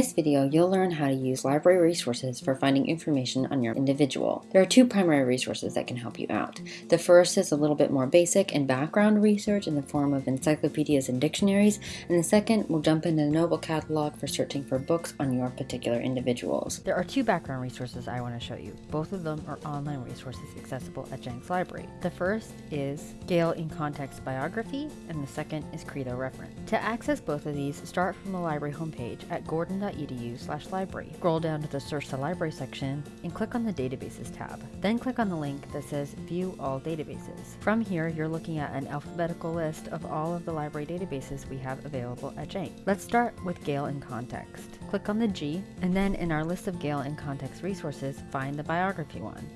this video, you'll learn how to use library resources for finding information on your individual. There are two primary resources that can help you out. The first is a little bit more basic and background research in the form of encyclopedias and dictionaries, and the second will jump into the Noble Catalog for searching for books on your particular individuals. There are two background resources I want to show you. Both of them are online resources accessible at Jenks Library. The first is Gale in Context Biography, and the second is Credo Reference. To access both of these, start from the library homepage at gordon.edu slash library. Scroll down to the Search the Library section and click on the Databases tab. Then click on the link that says View All Databases. From here, you're looking at an alphabetical list of all of the library databases we have available at Jenks. Let's start with Gale in Context. Click on the G, and then in our list of Gale in Context resources, find the biography one.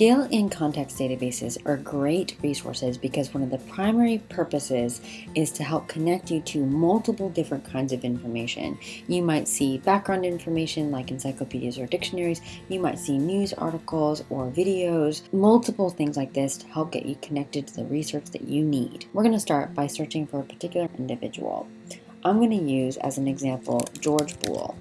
Gale in context databases are great resources because one of the primary purposes is to help connect you to multiple different kinds of information. You might see background information like encyclopedias or dictionaries, you might see news articles or videos, multiple things like this to help get you connected to the research that you need. We're going to start by searching for a particular individual. I'm going to use as an example George Boole.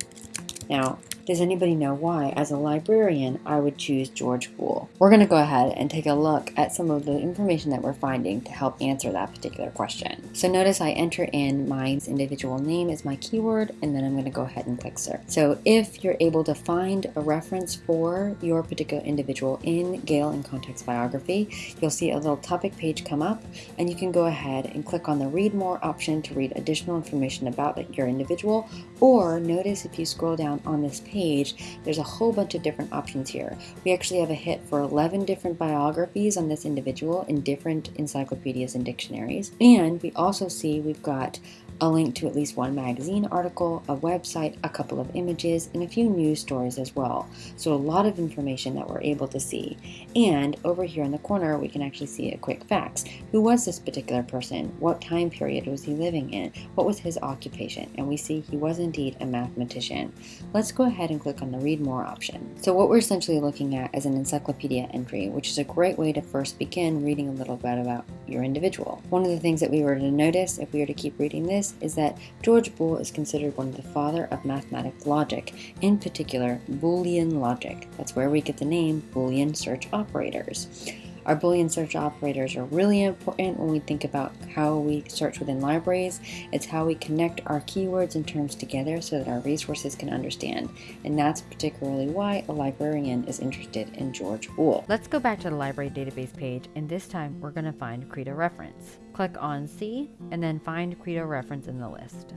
Now, does anybody know why, as a librarian, I would choose George Boole? We're going to go ahead and take a look at some of the information that we're finding to help answer that particular question. So notice I enter in my individual name as my keyword, and then I'm going to go ahead and click search. So if you're able to find a reference for your particular individual in Gale in Context Biography, you'll see a little topic page come up, and you can go ahead and click on the Read More option to read additional information about your individual, or notice if you scroll down on this page, page, there's a whole bunch of different options here. We actually have a hit for 11 different biographies on this individual in different encyclopedias and dictionaries. And we also see we've got a link to at least one magazine article, a website, a couple of images, and a few news stories as well. So a lot of information that we're able to see. And over here in the corner, we can actually see a quick facts. Who was this particular person? What time period was he living in? What was his occupation? And we see he was indeed a mathematician. Let's go ahead and click on the read more option. So what we're essentially looking at is an encyclopedia entry, which is a great way to first begin reading a little bit about your individual. One of the things that we were to notice if we were to keep reading this is that George Boole is considered one of the father of mathematical logic, in particular Boolean logic. That's where we get the name Boolean search operators. Our Boolean search operators are really important when we think about how we search within libraries. It's how we connect our keywords and terms together so that our resources can understand. And that's particularly why a librarian is interested in George Boole. Let's go back to the library database page and this time we're going to find Credo reference. Click on C and then find Credo reference in the list.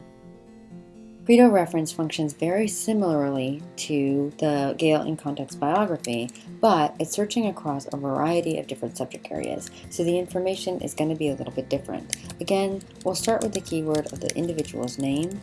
Credo reference functions very similarly to the Gale in Context biography, but it's searching across a variety of different subject areas, so the information is going to be a little bit different. Again, we'll start with the keyword of the individual's name,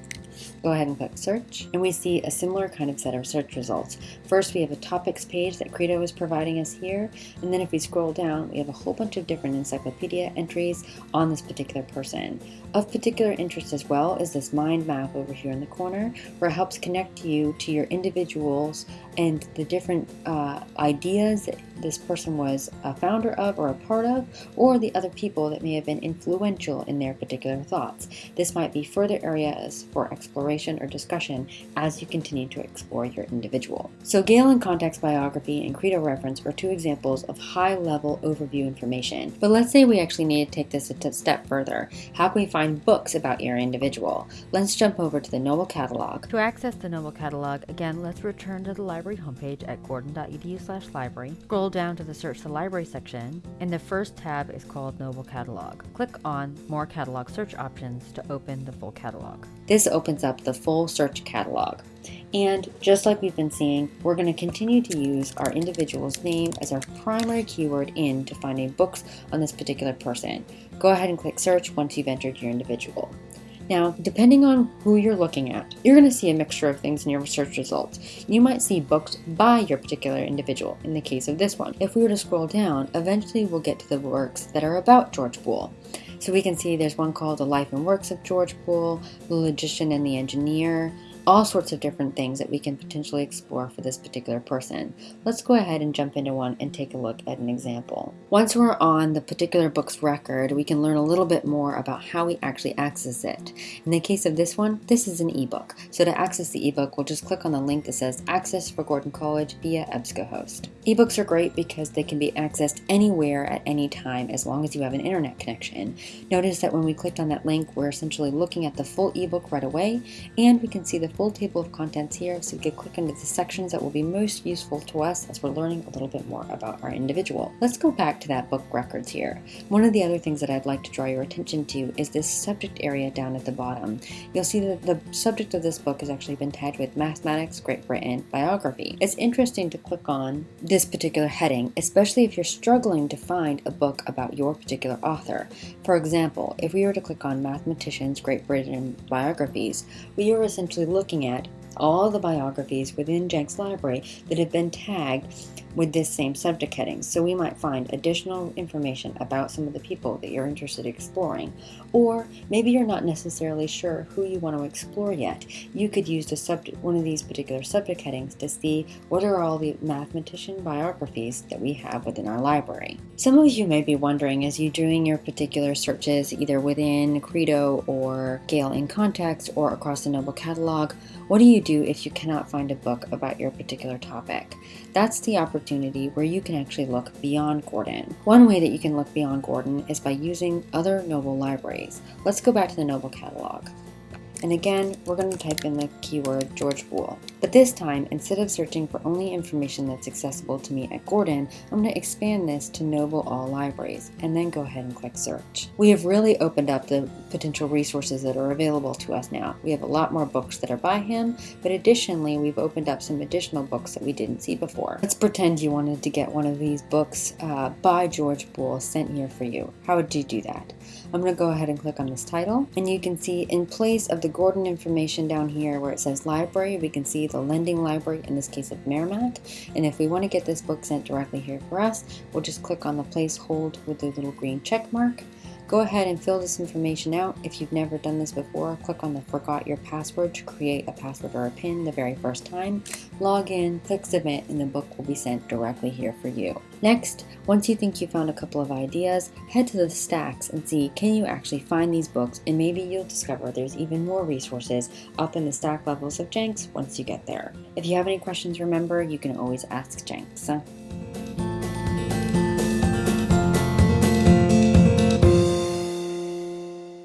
Go ahead and click search and we see a similar kind of set of search results. First we have a topics page that Credo is providing us here and then if we scroll down we have a whole bunch of different encyclopedia entries on this particular person. Of particular interest as well is this mind map over here in the corner where it helps connect you to your individuals and the different uh, ideas that this person was a founder of or a part of, or the other people that may have been influential in their particular thoughts. This might be further areas for exploration or discussion as you continue to explore your individual. So Gale in Context Biography and Credo Reference are two examples of high-level overview information. But let's say we actually need to take this a step further. How can we find books about your individual? Let's jump over to the Noble Catalog. To access the Noble Catalog, again, let's return to the library homepage at gordon.edu slash library. Scroll down to the Search the Library section, and the first tab is called Noble Catalog. Click on More Catalog Search Options to open the full catalog. This opens up the full search catalog. And just like we've been seeing, we're going to continue to use our individual's name as our primary keyword in to finding books on this particular person. Go ahead and click search once you've entered your individual. Now, depending on who you're looking at, you're going to see a mixture of things in your search results. You might see books by your particular individual, in the case of this one. If we were to scroll down, eventually we'll get to the works that are about George Boole. So we can see there's one called The Life and Works of George Boole, The Logician and the Engineer, all sorts of different things that we can potentially explore for this particular person. Let's go ahead and jump into one and take a look at an example. Once we're on the particular book's record, we can learn a little bit more about how we actually access it. In the case of this one, this is an ebook. So to access the ebook, we'll just click on the link that says Access for Gordon College via EBSCOhost. Ebooks are great because they can be accessed anywhere at any time as long as you have an internet connection. Notice that when we clicked on that link, we're essentially looking at the full ebook right away, and we can see the full table of contents here so we can click into the sections that will be most useful to us as we're learning a little bit more about our individual. Let's go back to that book records here. One of the other things that I'd like to draw your attention to is this subject area down at the bottom. You'll see that the subject of this book has actually been tagged with Mathematics Great Britain Biography. It's interesting to click on this particular heading, especially if you're struggling to find a book about your particular author. For example, if we were to click on Mathematicians Great Britain Biographies, we are essentially looking at all the biographies within Jenks Library that have been tagged with this same subject heading. So we might find additional information about some of the people that you're interested in exploring. Or maybe you're not necessarily sure who you want to explore yet. You could use the subject, one of these particular subject headings to see what are all the mathematician biographies that we have within our library. Some of you may be wondering as you're doing your particular searches either within Credo or Gale in Context or across the Noble Catalog, what do you do if you cannot find a book about your particular topic? That's the opportunity where you can actually look beyond Gordon. One way that you can look beyond Gordon is by using other Noble libraries. Let's go back to the Noble catalog. And again, we're going to type in the keyword George Boole. But this time, instead of searching for only information that's accessible to me at Gordon, I'm going to expand this to Noble All Libraries, and then go ahead and click search. We have really opened up the potential resources that are available to us now. We have a lot more books that are by him, but additionally, we've opened up some additional books that we didn't see before. Let's pretend you wanted to get one of these books uh, by George Boole sent here for you. How would you do that? I'm going to go ahead and click on this title, and you can see in place of the Gordon information down here where it says library, we can see the lending library, in this case of Merrimack. And if we want to get this book sent directly here for us, we'll just click on the place hold with the little green check mark. Go ahead and fill this information out. If you've never done this before, click on the forgot your password to create a password or a pin the very first time. Log in, click submit, and the book will be sent directly here for you. Next, once you think you found a couple of ideas, head to the stacks and see can you actually find these books and maybe you'll discover there's even more resources up in the stack levels of Jenks once you get there. If you have any questions, remember you can always ask Jenks.